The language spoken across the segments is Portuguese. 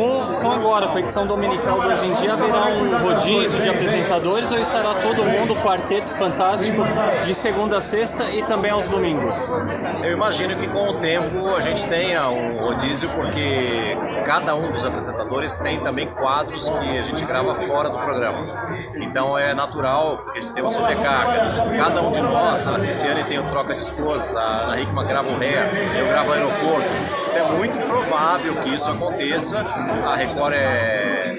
Com, com agora, com a edição dominical de hoje em dia, haverá um rodízio de apresentadores ou estará todo mundo, quarteto fantástico, de segunda a sexta e também aos domingos? Eu imagino que com o tempo a gente tenha um rodízio, porque cada um dos apresentadores tem também quadros que a gente grava fora do programa. Então é natural, porque tem o sobrecarga. Cada um de nós, a Tiziane tem o Troca de Esposas, a Ana Hickman grava o Ré, eu gravo o Aeroporto. É muito provável que isso aconteça. A Record é,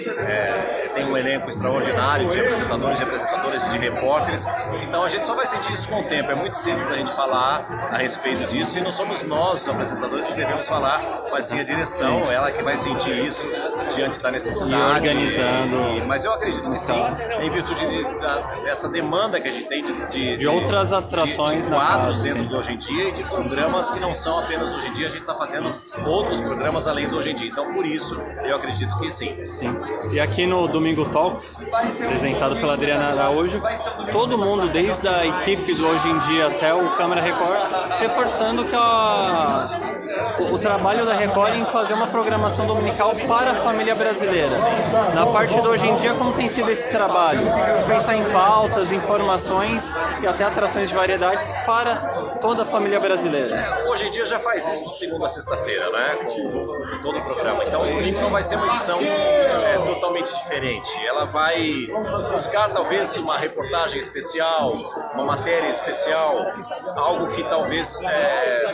tem um elenco extraordinário de apresentadores, de apresentadoras e de repórteres. Então a gente só vai sentir isso com o tempo. É muito cedo para a gente falar a respeito disso e não somos nós, os apresentadores, que devemos falar, mas sim a direção, ela que vai sentir isso diante da necessidade. E organizando. E, mas eu acredito que sim, em virtude de, da, dessa demanda que a gente tem de, de, de outras atrações de, de quadros dentro do Hoje em Dia e de programas que não são apenas Hoje em Dia, a gente está fazendo outros programas além do Hoje em Dia. Então, por isso, eu acredito que sim. Sim. E aqui no Domingo Talks, apresentado pela Adriana Araújo, todo mundo, desde a equipe do Hoje em Dia até o Câmara Record, reforçando que a, o, o trabalho da Record em fazer uma programação dominical para a família brasileira. Na parte do Hoje em Dia, como tem sido esse trabalho? De pensar em pautas, informações e até atrações de variedades para toda a família brasileira. É, hoje em dia já faz isso de segunda a sexta-feira, né? Com todo o programa. Então isso não vai ser uma edição é, totalmente diferente. Ela vai buscar talvez uma reportagem especial, uma matéria especial, algo que talvez é,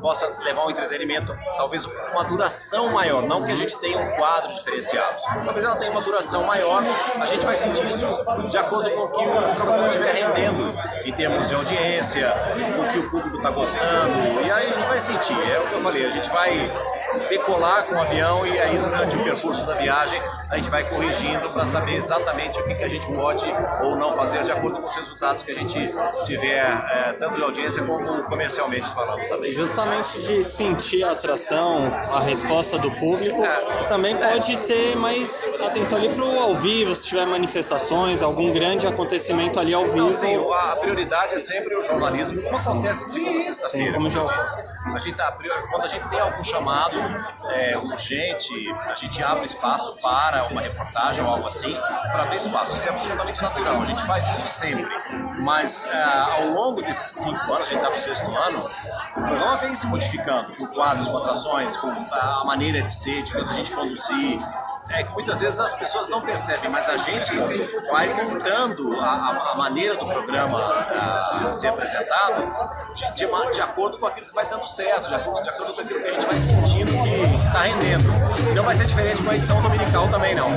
possa levar um entretenimento, talvez uma duração maior, não que a gente tenha um quadro diferenciado. Talvez ela tenha uma duração maior, a gente vai sentir isso de acordo com o que o programa estiver rendendo, em termos de audiência, com o que o público está gostando, e aí a gente vai sentir, é o que eu falei, a gente vai decolar com o avião e aí durante o percurso da viagem a gente vai corrigindo para saber exatamente o que, que, a gente pode ou não fazer de acordo com os resultados que a gente tiver, é, tanto de audiência como comercialmente falando também. Justamente de sentir a atração, a resposta do público, é, também pode ter mais atenção ali para o ao vivo, se tiver manifestações, algum grande acontecimento ali ao vivo. Não, sim, a prioridade é sempre o jornalismo, como acontece de segunda a sexta-feira. Como já... a gente tá, quando a gente tem algum chamado é, urgente, a gente abre espaço para uma reportagem ou algo assim, para abrir espaço. Isso é absolutamente natural, a gente faz isso sempre. Mas é, ao longo desses cinco anos, a gente está no sexto ano, o programa vem se modificando com quadros, com atrações, com a maneira de ser, de a gente conduzir, é que muitas vezes as pessoas não percebem, mas a gente vai montando a, a maneira do programa a, a ser apresentado de, de, de, acordo com aquilo que vai dando certo, de acordo, de acordo com aquilo que a gente vai sentindo que está rendendo. Não vai ser diferente com a edição dominical também não.